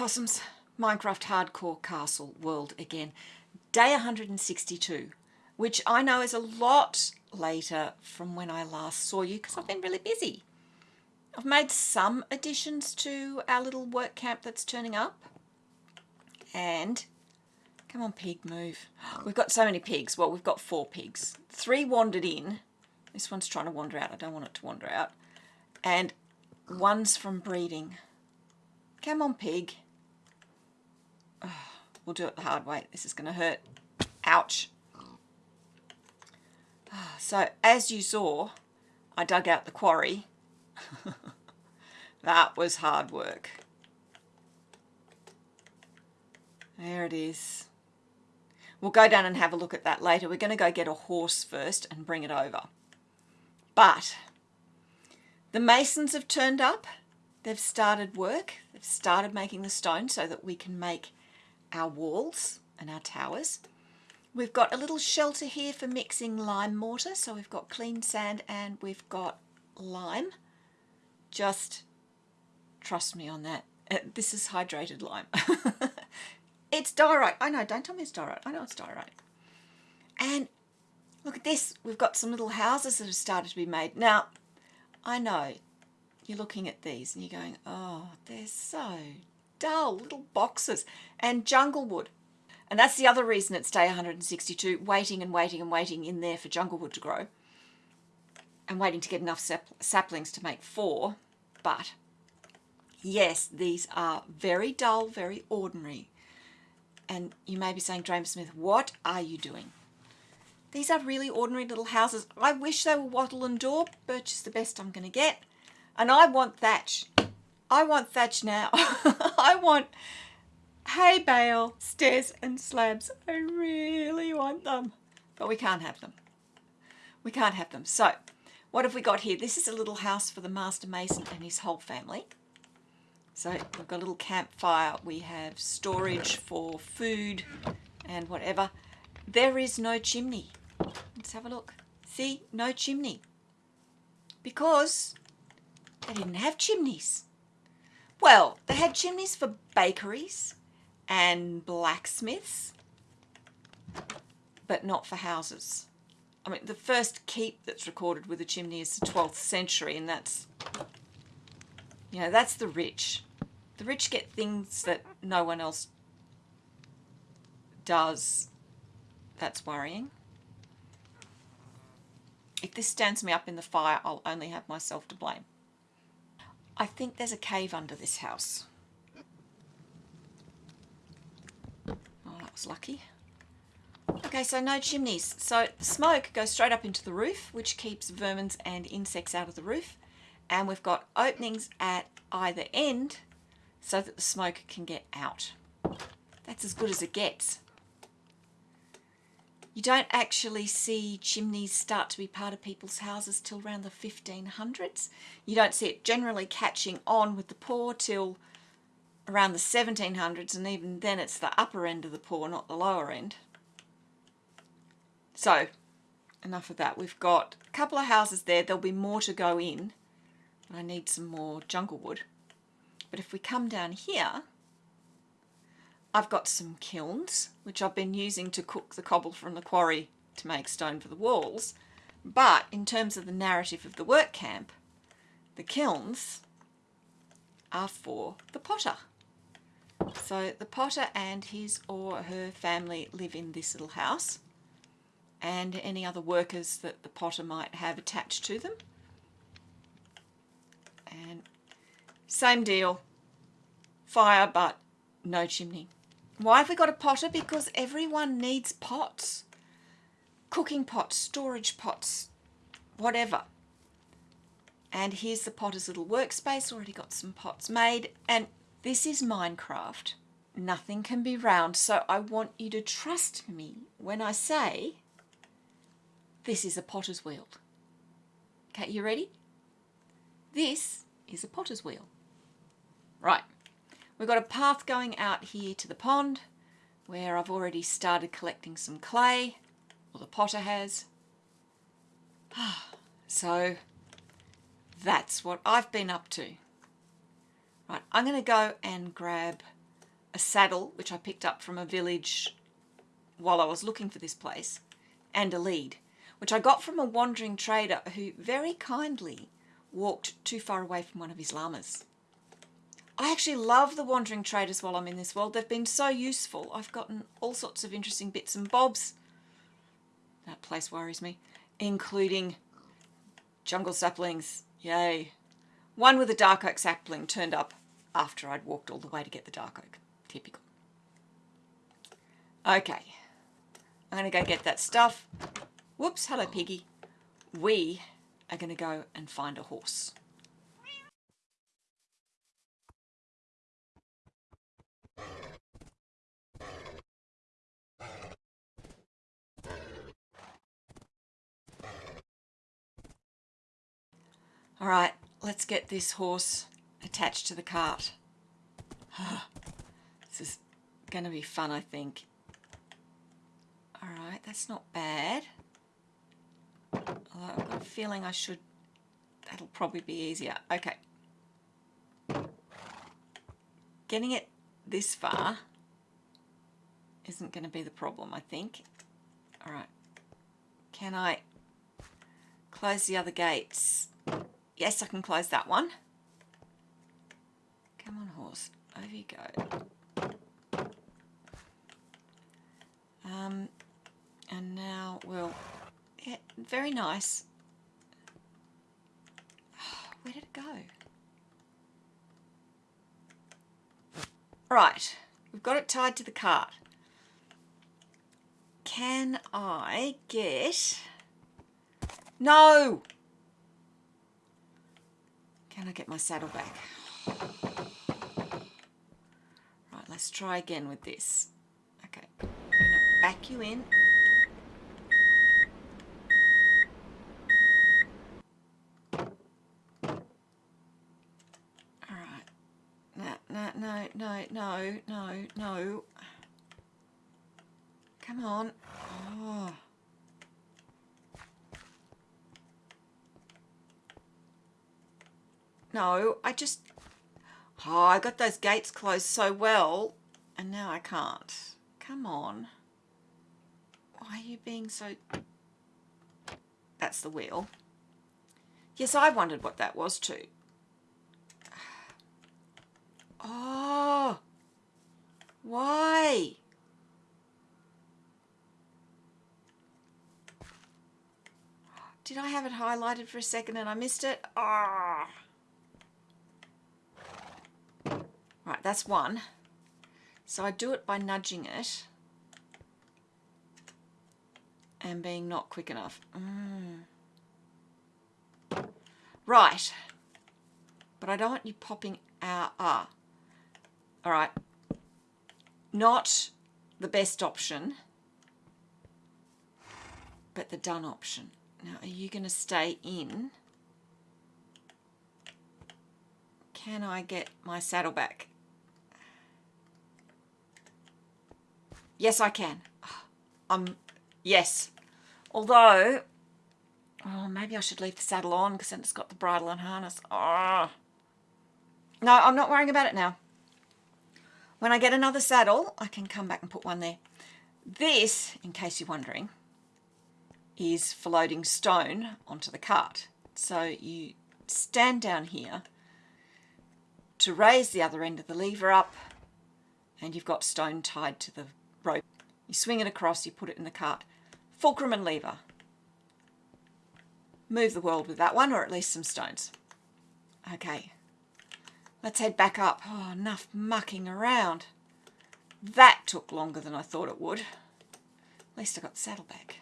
Blossoms, Minecraft Hardcore Castle World again. Day 162, which I know is a lot later from when I last saw you because I've been really busy. I've made some additions to our little work camp that's turning up. And, come on pig, move. We've got so many pigs. Well, we've got four pigs. Three wandered in. This one's trying to wander out. I don't want it to wander out. And one's from breeding. Come on, pig. Oh, we'll do it the hard way. This is going to hurt. Ouch. So, as you saw, I dug out the quarry. that was hard work. There it is. We'll go down and have a look at that later. We're going to go get a horse first and bring it over. But the masons have turned up. They've started work. They've started making the stone so that we can make our walls and our towers. We've got a little shelter here for mixing lime mortar. So we've got clean sand and we've got lime. Just trust me on that. Uh, this is hydrated lime. it's diorite. I know, don't tell me it's diorite. I know it's diorite. And look at this. We've got some little houses that have started to be made. Now, I know you're looking at these and you're going, oh, they're so dull, little boxes. And jungle wood. And that's the other reason it's day 162, waiting and waiting and waiting in there for jungle wood to grow. And waiting to get enough sap saplings to make four. But, yes, these are very dull, very ordinary. And you may be saying, Dramer Smith, what are you doing? These are really ordinary little houses. I wish they were wattle and daub. Birch is the best I'm going to get. And I want thatch. I want thatch now. I want hay bale, stairs and slabs. I really want them. But we can't have them. We can't have them. So what have we got here? This is a little house for the Master Mason and his whole family. So we've got a little campfire. We have storage for food and whatever. There is no chimney. Let's have a look. See, no chimney. Because they didn't have chimneys. Well, they had chimneys for bakeries and blacksmiths, but not for houses. I mean, the first keep that's recorded with a chimney is the 12th century, and that's, you know, that's the rich. The rich get things that no one else does. That's worrying. If this stands me up in the fire, I'll only have myself to blame. I think there's a cave under this house. Oh, that was lucky. Okay, so no chimneys. So smoke goes straight up into the roof, which keeps vermins and insects out of the roof. And we've got openings at either end so that the smoke can get out. That's as good as it gets. You don't actually see chimneys start to be part of people's houses till around the 1500s. You don't see it generally catching on with the poor till around the 1700s and even then it's the upper end of the poor, not the lower end. So enough of that. We've got a couple of houses there. There'll be more to go in. I need some more jungle wood. But if we come down here, I've got some kilns, which I've been using to cook the cobble from the quarry to make stone for the walls. But in terms of the narrative of the work camp, the kilns are for the potter. So the potter and his or her family live in this little house and any other workers that the potter might have attached to them. And same deal, fire but no chimney. Why have we got a potter? Because everyone needs pots. Cooking pots, storage pots, whatever. And here's the potter's little workspace, already got some pots made. And this is Minecraft. Nothing can be round, so I want you to trust me when I say this is a potter's wheel. Okay, you ready? This is a potter's wheel. Right. We've got a path going out here to the pond where I've already started collecting some clay, or the potter has. So that's what I've been up to. Right, I'm going to go and grab a saddle, which I picked up from a village while I was looking for this place, and a lead, which I got from a wandering trader who very kindly walked too far away from one of his llamas. I actually love the wandering traders while I'm in this world. They've been so useful. I've gotten all sorts of interesting bits and bobs. That place worries me, including jungle saplings. Yay. One with a dark oak sapling turned up after I'd walked all the way to get the dark oak. Typical. Okay. I'm going to go get that stuff. Whoops, hello piggy. We are going to go and find a horse. All right, let's get this horse attached to the cart. this is going to be fun, I think. All right, that's not bad. Although I've got a feeling I should, that'll probably be easier. Okay. Getting it this far isn't going to be the problem, I think. All right. Can I close the other gates? Yes, I can close that one. Come on, horse. Over you go. Um, and now we'll... Yeah, very nice. Where did it go? Right, we've got it tied to the cart. Can I get... No! Can I get my saddle back? Right, let's try again with this. Okay, back you in. Alright. No, no, no, no, no, no, no. Come on. Oh. No, I just... Oh, I got those gates closed so well, and now I can't. Come on. Why are you being so... That's the wheel. Yes, I wondered what that was too. Oh, why? Did I have it highlighted for a second and I missed it? Ah. Oh. Right, that's one. So I do it by nudging it and being not quick enough. Mm. Right. But I don't want you popping out. Ah. All right. Not the best option, but the done option. Now, are you going to stay in? Can I get my saddle back? Yes, I can. Um, yes. Although, oh, maybe I should leave the saddle on because then it's got the bridle and harness. Oh. No, I'm not worrying about it now. When I get another saddle, I can come back and put one there. This, in case you're wondering, is for loading stone onto the cart. So you stand down here to raise the other end of the lever up and you've got stone tied to the rope. You swing it across, you put it in the cart. Fulcrum and lever. Move the world with that one, or at least some stones. Okay, let's head back up. Oh, enough mucking around. That took longer than I thought it would. At least I got the saddle back.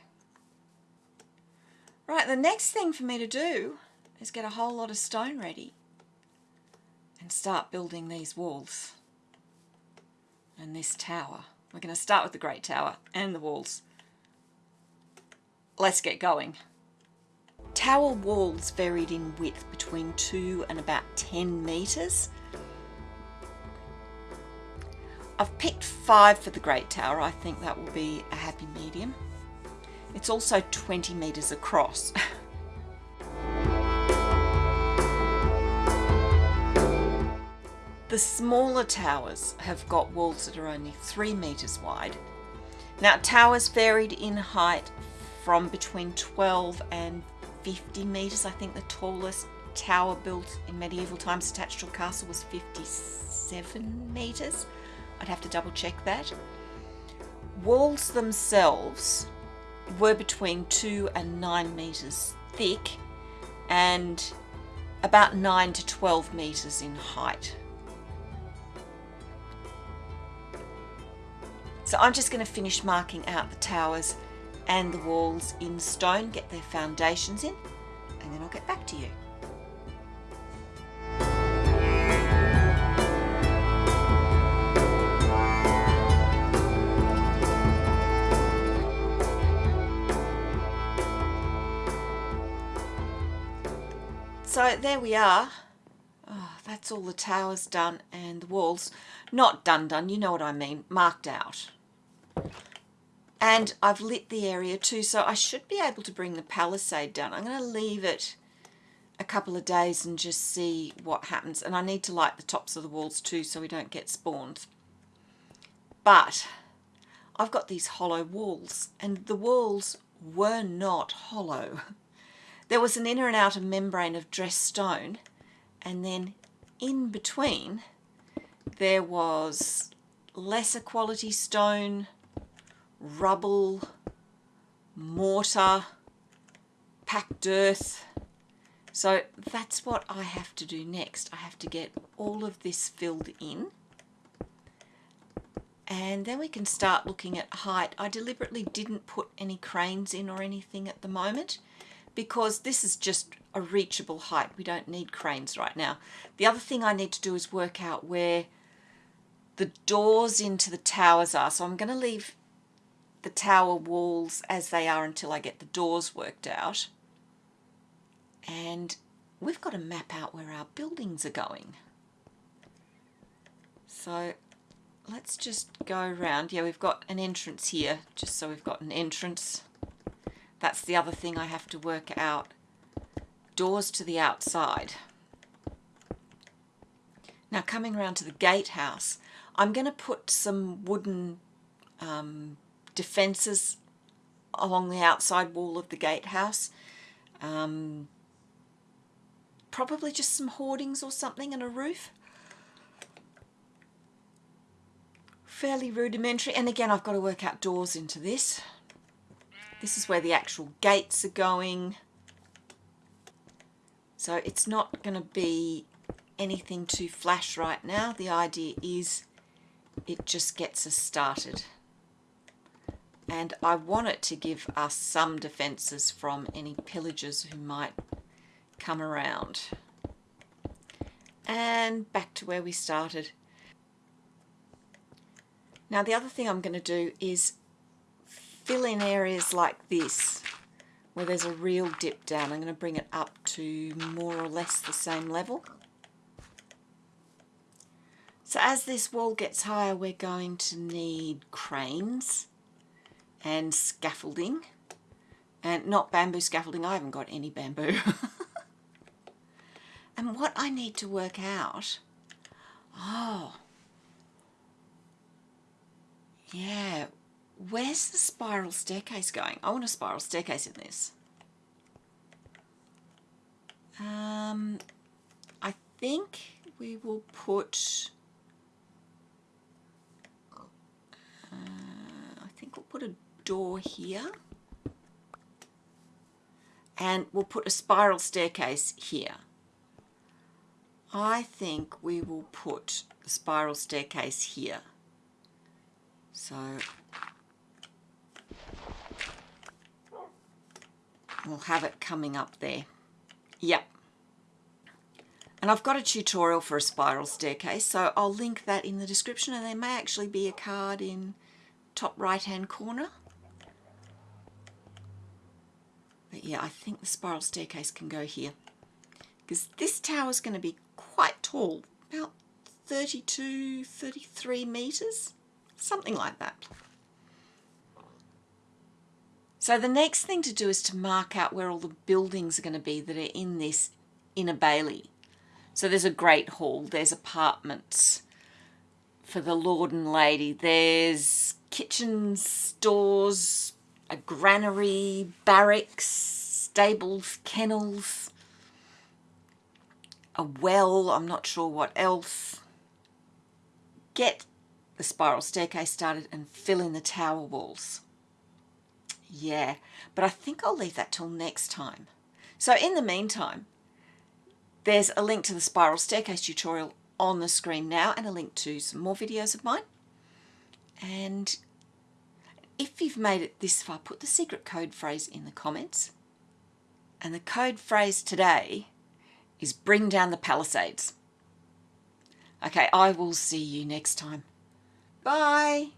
Right, the next thing for me to do is get a whole lot of stone ready and start building these walls and this tower. We're going to start with the Great Tower and the walls. Let's get going. Tower walls varied in width between 2 and about 10 metres. I've picked 5 for the Great Tower. I think that will be a happy medium. It's also 20 metres across. The smaller towers have got walls that are only three metres wide. Now towers varied in height from between 12 and 50 metres. I think the tallest tower built in medieval times attached to a castle was 57 metres. I'd have to double check that. Walls themselves were between 2 and 9 metres thick and about 9 to 12 metres in height. So I'm just going to finish marking out the towers and the walls in stone, get their foundations in, and then I'll get back to you. So there we are. Oh, that's all the towers done and the walls. Not done done, you know what I mean, marked out. And I've lit the area too, so I should be able to bring the palisade down. I'm going to leave it a couple of days and just see what happens. And I need to light the tops of the walls too so we don't get spawns. But I've got these hollow walls and the walls were not hollow. There was an inner and outer membrane of dressed stone and then in between there was lesser quality stone rubble, mortar, packed earth. So that's what I have to do next. I have to get all of this filled in and then we can start looking at height. I deliberately didn't put any cranes in or anything at the moment because this is just a reachable height. We don't need cranes right now. The other thing I need to do is work out where the doors into the towers are. So I'm going to leave the tower walls as they are until I get the doors worked out. And we've got to map out where our buildings are going. So let's just go around. Yeah, we've got an entrance here, just so we've got an entrance. That's the other thing I have to work out. Doors to the outside. Now coming around to the gatehouse, I'm going to put some wooden um, defences along the outside wall of the gatehouse. Um, probably just some hoardings or something and a roof. Fairly rudimentary. And again, I've got to work out doors into this. This is where the actual gates are going. So it's not going to be anything too flash right now. The idea is it just gets us started and I want it to give us some defences from any pillagers who might come around. And back to where we started. Now the other thing I'm going to do is fill in areas like this where there's a real dip down. I'm going to bring it up to more or less the same level. So as this wall gets higher we're going to need cranes and scaffolding. And not bamboo scaffolding I haven't got any bamboo. And what I need to work out oh yeah where's the spiral staircase going? I want a spiral staircase in this. Um I think we will put uh, I think we'll put a door here and we'll put a spiral staircase here. I think we will put the spiral staircase here. So we'll have it coming up there. Yep. And I've got a tutorial for a spiral staircase, so I'll link that in the description and there may actually be a card in top right hand corner. But yeah, I think the spiral staircase can go here. Because this tower is going to be quite tall, about 32, 33 metres, something like that. So the next thing to do is to mark out where all the buildings are going to be that are in this inner bailey. So there's a great hall, there's apartments for the lord and lady, there's kitchens, stores, a granary, barracks, stables, kennels, a well, I'm not sure what else. Get the spiral staircase started and fill in the tower walls. Yeah, but I think I'll leave that till next time. So in the meantime, there's a link to the spiral staircase tutorial on the screen now and a link to some more videos of mine. And if you've made it this far, put the secret code phrase in the comments. And the code phrase today is bring down the palisades. Okay, I will see you next time. Bye.